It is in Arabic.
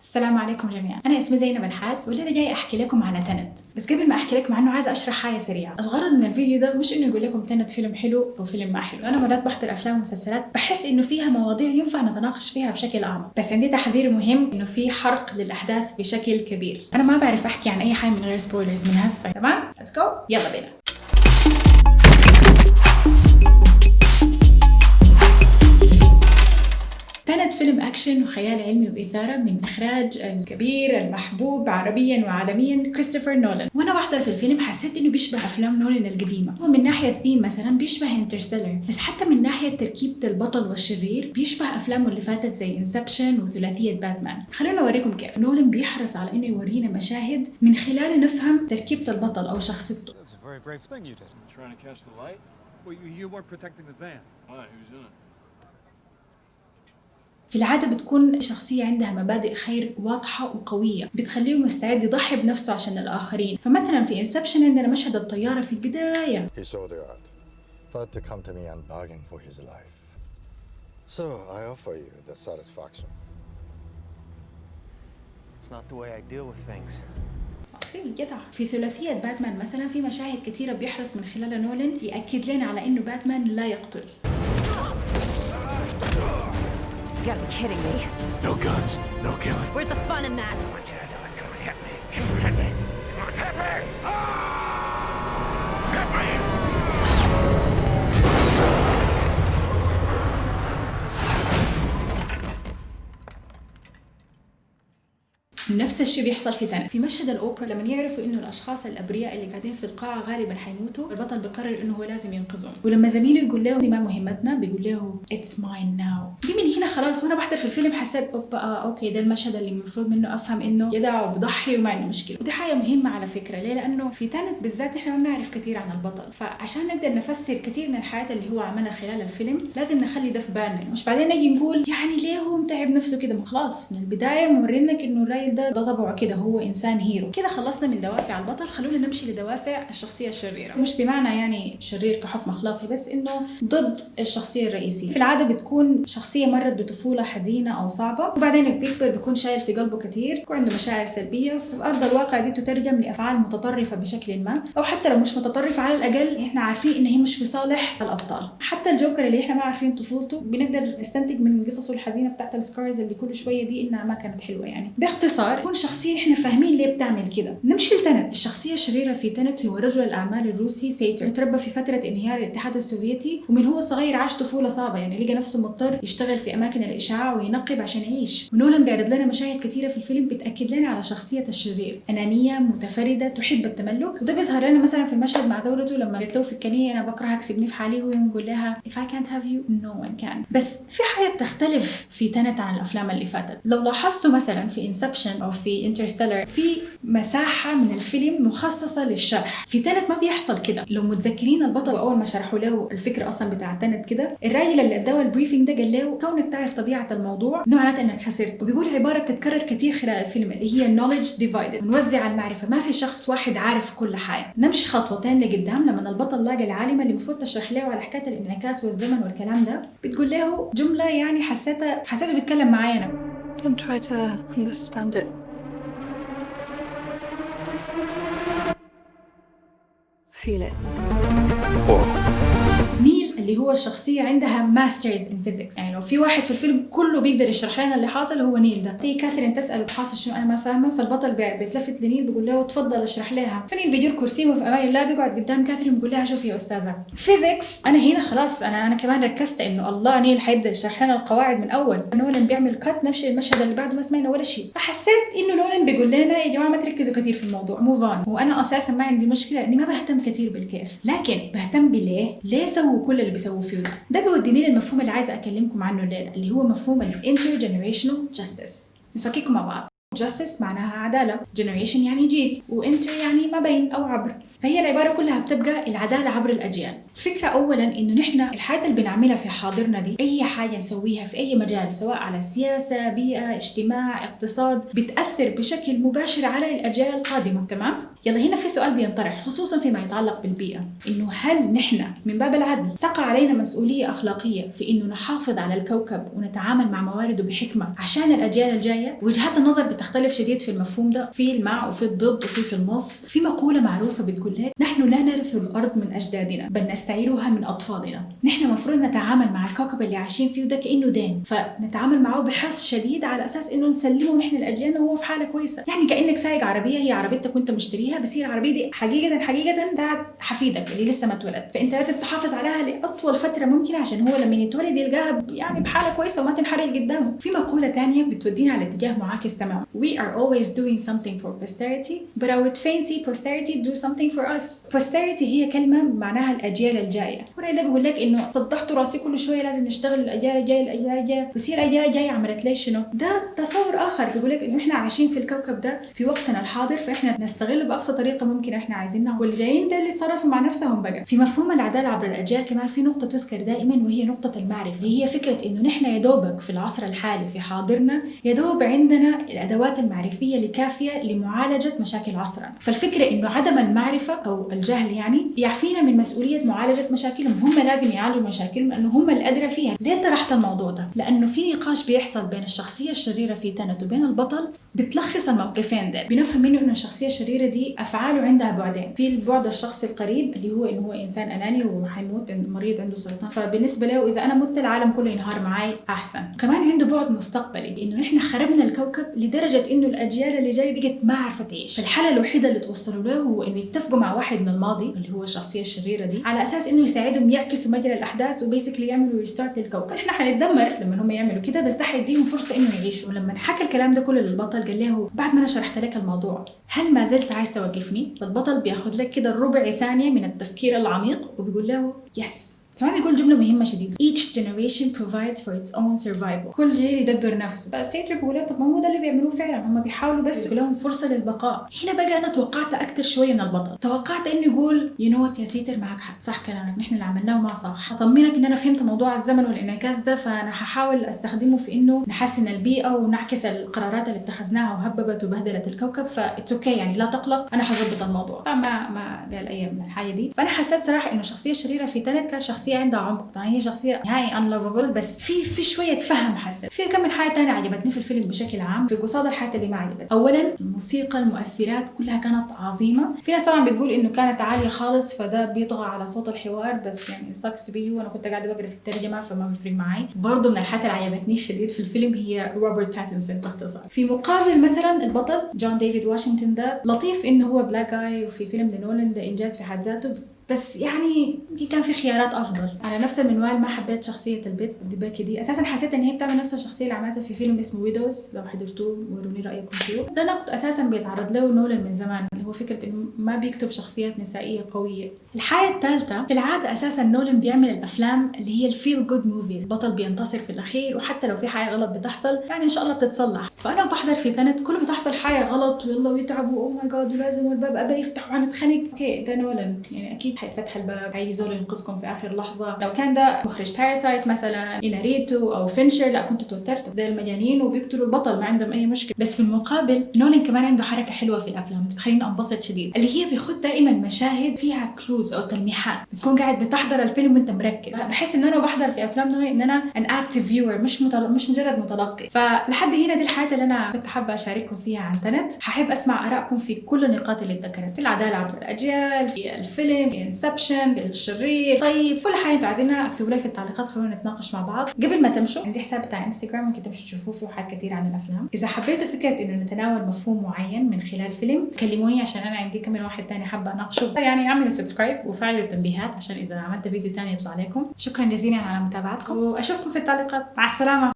السلام عليكم جميعا. أنا اسمي زينب الحاد والليله جاي أحكي لكم على Tenet. بس قبل ما أحكي لكم عنه عايزة أشرح حاجة سريعة. الغرض من الفيديو ده مش إنه يقول لكم Tenet فيلم حلو أو فيلم ما حلو. أنا مرات بحضر أفلام ومسلسلات بحس إنه فيها مواضيع ينفع نتناقش فيها بشكل أعمق. بس عندي تحذير مهم إنه في حرق للأحداث بشكل كبير. أنا ما بعرف أحكي عن أي حاجة من غير spoilers من هسه تمام؟ let's go يلا بينا. فيلم أكشن وخيال علمي وإثارة من إخراج الكبير المحبوب عربيا وعالميا كريستوفر نولان وأنا بحضر في الفيلم حسيت إنه بيشبه أفلام نولان القديمة هو من ناحية الثيم مثلا بيشبه Interstellar بس حتى من ناحية تركيبة البطل والشرير بيشبه أفلامه اللي فاتت زي Inception وثلاثية باتمان خلونا أوريكم كيف نولان بيحرص على إنه يورينا مشاهد من خلالها نفهم تركيبة البطل أو شخصيته? Well, you, you weren't protecting the van. Why? Who's in it? في العادة بتكون شخصية عندها مبادئ خير واضحة وقوية بتخليه مستعد يضحي بنفسه عشان الآخرين فمثلا في انسبشن عندنا مشهد الطيارة في البداية He saw the art, thought to come to me and bargain for his life. So I offer you the satisfaction. It's not the way I deal with things. جدع في ثلاثية باتمان مثلا في مشاهد كثيرة بيحرص من خلالها نولان يأكد لنا على إنه باتمان لا يقتل You gotta be kidding me. No guns, no killing. Where's the fun in that? Come on, Jared. Come on, hit me. Hit me. Come on, hit me! نفس الشيء بيحصل في Tenet في مشهد الأوبرا لما يعرفوا إنه الأشخاص الأبرياء اللي قاعدين في القاعة غالبا حيموتوا البطل بيقرر إنه هو لازم ينقذهم. ولما زميله يقول له دي ما مهمتنا. بيقول له it's mine now دي من هنا خلاص وأنا بحضر في الفيلم حسيت أوبا آه okay ده المشهد اللي المفروض منه أفهم إنه جدع وبضحي وما عنده مشكلة. ودي حاجة مهمة على فكرة. ليه؟ لأنه في Tenet بالذات نحن ما بنعرف كثير عن البطل. فعشان نقدر نفسر كثير من الحاجات اللي هو عملها خلال الفيلم لازم نخلي ده في بالنا. مش بعدين نجي نقول يعني ليه هو متعب نفسه كده؟ خلاص من البداية مورينك إنه الراجل ده ده طبعه كده هو إنسان hero. كده خلصنا من دوافع البطل خلونا نمشي لدوافع الشخصية الشريرة. مش بمعنى يعني شرير كحكم أخلاقي بس إنه ضد الشخصية الرئيسية. في العادة بتكون شخصية مرت بطفولة حزينة أو صعبة وبعدين بيكبر بيكون شايل في قلبه كثير بيكون عنده مشاعر سلبية في أرض الواقع دي تترجم لأفعال متطرفة بشكل ما أو حتى لو مش متطرفة على الأقل إحنا عارفين إن هي مش في صالح الأبطال. حتى الجوكر اللي إحنا ما عارفين طفولته بنقدر نستنتج من قصصه الحزينة بتاعت ال scars اللي كل شوية دي إنها ما كانت حلوة يعني. باختصار تكون شخصية إحنا فاهمين ليه بتعمل كده. نمشي ل Tenet. الشخصية الشريرة في Tenet هو رجل الأعمال الروسي ساتور تربى في فترة انهيار الاتحاد السوفيتي ومن هو صغير عاش طفولة صعبة يعني لقى نفسه مضطر يشتغل في أماكن الإشعاع وينقب عشان يعيش. ونولان بيعرض لنا مشاهد كثيرة في الفيلم بتأكد لنا على شخصية الشرير. أنانية متفردة تحب التملك. وده بيظهر لنا مثلا في المشهد مع زوجته لما قالت له في الكنية أنا بكرهك سيبني في حالي وهو يقول لها if I can't have you no one can. بس في حاجة بتختلف في Tenet عن الأفلام اللي فاتت. لو لاحظتوا مثلا في Inception أو في Interstellar في مساحة من الفيلم مخصصة للشرح. في Tenet ما بيحصل كده. لو متذكرين البطل أول ما شرحوا له الفكرة أصلا بتاع Tenet كده الراجل اللي أداه ال briefing ده قال له كونك تعرف طبيعة الموضوع ده معناته إنك خسرت. وبيقول عبارة بتتكرر كثير خلال الفيلم اللي هي knowledge divided. ونوزع المعرفة. ما في شخص واحد عارف كل حاجة. نمشي خطوتين لقدام لما البطل لاقى العالمه اللي المفروض تشرح له على حكاية الانعكاس والزمن والكلام ده بتقول له جملة يعني حسيتها حسيته بيتكلم معايا أنا. don't try to understand it. Feel it. اللي هو الشخصية عندها master's in physics يعني لو في واحد في الفيلم كله بيقدر يشرح لنا اللي حاصل هو نيل ده. تيجي كاثرين تسأله حاصل شنو؟ أنا ما فاهمة. فالبطل بي- بيتلفت لنيل بيقول له تفضل اشرح لها. فنيل بيدير كرسيه وفي أمان الله بيقعد قدام كاثرين بيقول لها شوفي يا أستاذة physics أنا هنا خلاص أنا أنا كمان ركزت إنه الله نيل حيبدا يشرح لنا القواعد من أول. نولان بيعمل cut نمشي المشهد اللي بعده ما سمعنا ولا شيء. فحسيت إنه نولان بيقول لنا يا جماعة ما تركزوا كثير في الموضوع. move on وأنا أساسا ما عندي مشكلة إني ما بهتم كثير بالكيف لكن بهتم بليه. ليه سووا كل اللي بيسووه فيه ده. ده بيوديني للمفهوم اللي عايزة أكلمكم عنه الليلة اللي هو مفهوم ال intergenerational justice نفككه مع بعض. justice معناها عدالة. generation يعني جيل و inter يعني ما بين أو عبر. فهي العبارة كلها بتبقى العدالة عبر الأجيال. الفكرة اولا إنه نحن الحياة اللي بنعملها في حاضرنا دي أي حاجة نسويها في أي مجال سواء على سياسة بيئة اجتماع اقتصاد بتأثر بشكل مباشر على الأجيال القادمة تمام؟ يلا هنا في سؤال بينطرح خصوصا فيما يتعلق بالبيئة إنه هل نحن من باب العدل تقع علينا مسؤولية أخلاقية في إنه نحافظ على الكوكب ونتعامل مع موارده بحكمة عشان الأجيال الجاية؟ وجهات النظر بتختلف شديد في المفهوم ده في المع وفي الضد وفي في النص في مقولة معروفة بتقول لك نحن لا نرث الأرض من أجدادنا بل نستعيرها من أطفالنا. نحن المفروض نتعامل مع الكوكب اللي عايشين فيه ده كأنه دين فنتعامل معه بحرص شديد على أساس إنه نسلمه نحن لاجيالنا وهو في حالة كويسة. يعني كأنك سايق عربية هي عربيتك وأنت مشتريها بس هي العربية دي حقيقة حقيقة بتاعت حفيدك اللي لسه ما اتولد. فأنت لازم تحافظ عليها لأطول فترة ممكنة عشان هو لما يتولد يلقاها يعني بحالة كويسة وما تنحرق قدامه. في مقولة تانية بتودينا على اتجاه معاكس تماما. We are always doing something for posterity but I would fancy posterity do something for us. Posterity هي كلمة معناها الأجيال الجاية. هنا ده بيقول لك إنه صدحت رأسي كل شوية لازم نشتغل الأجيال الجاية الأجيال الجاية. بس هي الأجيال الجاية عملت لي شنو؟ ده تصور آخر. بيقول لك إنه إحنا عايشين في الكوكب ده في وقتنا الحاضر فإحنا نستغله بأقصى طريقة ممكن إحنا عايزينها. واللي جايين ده اللي يتصرفوا مع نفسهم بقى. في مفهوم العدالة عبر الأجيال كمان في نقطة تذكر دائما وهي نقطة المعرفة. هي فكرة إنه نحن يا دوبك في العصر الحالي في حاضرنا يا دوب عندنا الأدوات المعرفية اللي كافيه لمعالجة مشاكل عصرنا. فالفكرة إنه عدم المعرفة أو الجهل يعني يعفينا من مسؤولية معالجة مشاكلهم هم لازم يعالجوا مشاكلهم لأنه هم الادرى فيها. ليه طرحت الموضوع ده؟ لأنه في نقاش بيحصل بين الشخصية الشريرة في تنت وبين البطل بتلخص الموقفين ده بنفهم منه إنه الشخصية الشريرة دي أفعاله عندها بعدين. في البعد الشخصي القريب اللي هو انه هو إنسان أناني وحيموت مريض عنده سرطان. فبالنسبة له إذا أنا مت العالم كله ينهار معي أحسن. كمان عنده بعد مستقبلي انه نحن خربنا الكوكب لدرجة إنه الأجيال اللي جاية بقت ما عارفه تعيش فالحل الوحيدة اللي توصلوا له هو إنه يتفقوا مع واحد من الماضي اللي هو الشخصية الشريرة دي على أساس إنه يساعدهم يعكسوا مجرى الأحداث وبيسكلي يعملوا ريستارت للكوكب. إحنا حنتدمر لما هم يعملوا كده بس ده حيديهم فرصة إنه يعيشوا. ولما حكى الكلام ده كله للبطل قال له بعد ما أنا شرحت لك الموضوع هل ما زلت عايز توقفني؟ فالبطل بياخذ لك كده ربع ثانية من التفكير العميق وبيقول له yes كمان يقول جملة مهمة شديد each generation provides for its own survival. كل جيل يدبر نفسه. فالسيتر بيقول له طب ما هو ده اللي بيعملوه فعلا؟ هم بيحاولوا بس يقول لهم فرصة للبقاء. هنا بقى أنا توقعت أكثر شوية من البطل. توقعت إنه يقول you know يا سيتر معك حق. صح كلامك. نحن اللي عملناه ما صح. اطمنك إن أنا فهمت موضوع الزمن والإنعكاس ده فأنا هحاول أستخدمه في إنه نحسن البيئة ونعكس القرارات اللي اتخذناها وهببت وبهدلت الكوكب. ف it's okay يعني لا تقلق. أنا حظبط الموضوع. طبعا ما قال أي من الحاجة دي. فأنا حسيت صراحة إنه الشخصيه الشريره في Tenet كانت شخصية عندها عمق طبعا هي شخصية نهائي unlovable بس في في شوية فهم حسيت في كم من حاجة ثانية عجبتني في الفيلم بشكل عام في قصاد الحاجات اللي ما عجبت اولا الموسيقى المؤثرات كلها كانت عظيمة. في ناس طبعا بتقول إنه كانت عالية خالص فده بيطغى على صوت الحوار بس يعني sucks to be أنا كنت قاعدة بقرأ في الترجمة فما بيفرق معي برضه من الحاجات اللي عجبتني شديد في الفيلم هي روبرت باتنسون باختصار. في مقابل مثلا البطل جون ديفيد واشنطن ده لطيف إنه هو black guy وفي فيلم لنولان ده انجاز في حد ذاته. بس يعني كان في خيارات أفضل. على نفس المنوال ما حبيت شخصية إليزابيث ديبيكي دي. أساسا حسيت إن هي بتعمل نفس الشخصية اللي عملتها في فيلم اسمه Widows لو حضرتوه وروني رأيكم فيه. ده نقد أساسا بيتعرض له نولان من زمان اللي هو فكرة إنه ما بيكتب شخصيات نسائية قوية. الحاجة الثالثة في العادة أساسا نولان بيعمل الأفلام اللي هي ال feel good movie البطل بينتصر في الأخير وحتى لو في حاجة غلط بتحصل يعني إن شاء الله بتتصلح. فأنا بحضر في Tenet كل ما تحصل حاجة غلط ويلا ويتعبوا oh my God ولازم الباب ابى يفتح وهنتخانق. okay ده نولان. يعني أكيد حيتفتح الباب في زول ينقذكم في آخر لحظة. لو كان ده مخرج Parasite مثلا اناريتو أو فينشر لا كنت توترت. ده المجانين وبيقتلوا البطل ما عندهم أي مشكلة. بس في المقابل نولان كمان عنده حركة حلوة في الأفلام. بتخليني انبسط شديد. اللي هي بيخد دائما مشاهد فيها clues أو تلميحات. بتكون قاعد بتحضر الفيلم وأنت مركز. بحس إن أنا بحضر في أفلام نوعي إن أنا an active viewer مش متل... مش مجرد متلقي. فلحد هنا دي الحاجات اللي أنا كنت حابة أشارككم فيها عن Tenet هحب أسمع آرائكم في كل النقاط اللي اتذكرت. في العدالة عبر الأجيال في الفيلم في Inception في الشرير طيب كل حاجة أنتوا عايزينها اكتبوا لي في التعليقات خلونا نتناقش مع بعض. قبل ما تمشوا عندي حساب بتاع انستغرام ممكن تمشوا تشوفوه فيه حاجات كتير عن الأفلام. إذا حبيتوا فكرة إنه نتناول مفهوم معين من خلال فيلم كلموني عشان أنا عندي كمان واحد تاني حابة أناقشه. يعني اعملوا subscribe وفعلوا التنبيهات عشان إذا عملت فيديو تاني يطلع لكم. شكرا جزيلا على متابعتكم وأشوفكم في التعليقات. مع السلامة.